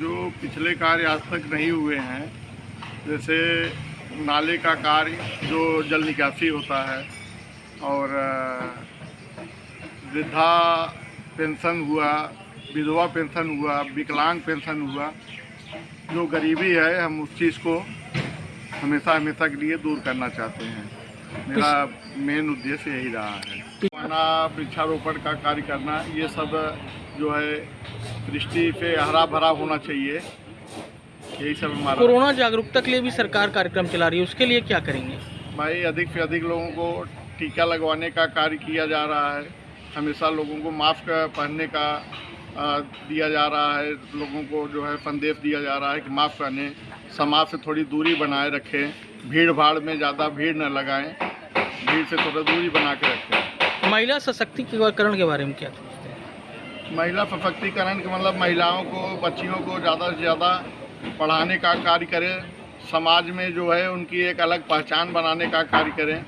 जो पिछले कार्य आज तक नहीं हुए हैं जैसे नाले का कार्य जो जल निकासी होता है और वृद्धा पेंशन हुआ विधवा पेंशन हुआ विकलांग पेंशन हुआ जो गरीबी है हम उस चीज़ को हमेशा हमेशा के लिए दूर करना चाहते हैं। मेरा मेन उद्देश्य यही रहा है। माना वृक्षारोपण का कार्य करना ये सब जो है दृष्टि पे हरा भरा होना चाहिए। यही सब हमारा कोरोना जागरूकता के लिए भी सरकार कार्यक्रम चला रही है उसके लिए क्या करेंगे? भाई अधिक से अधिक लोगों को टीका लगवाने का कार्य किया जा रहा है। हमेशा लोगों को मास्क पहनने का दिया जा रहा है। लोगों को जो है संदेश दिया जा रहा है कि मास्क पहने समाज से थोड़ी दूरी बनाए रखें भीड़ भाड़ में ज़्यादा भीड़ न लगाएँ भीड़ से थोड़ा दूरी बना के रखें। महिला सशक्तिकरण के बारे में क्या सोचते हैं? महिला सशक्तिकरण के मतलब महिलाओं को बच्चियों को ज़्यादा से ज़्यादा पढ़ाने का कार्य करें समाज में जो है उनकी एक अलग पहचान बनाने का कार्य करें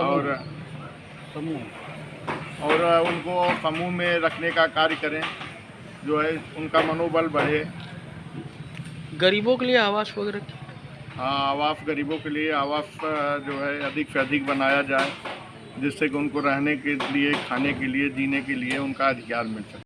और समूह। और उनको समूह में रखने का कार्य करें जो है उनका मनोबल बढ़े। गरीबों के लिए आवास वगैरह? हाँ आवास गरीबों के लिए आवास जो है अधिक से अधिक बनाया जाए। जिससे कि उनको रहने के लिए, खाने के लिए, जीने के लिए उनका अधिकार मिल सके।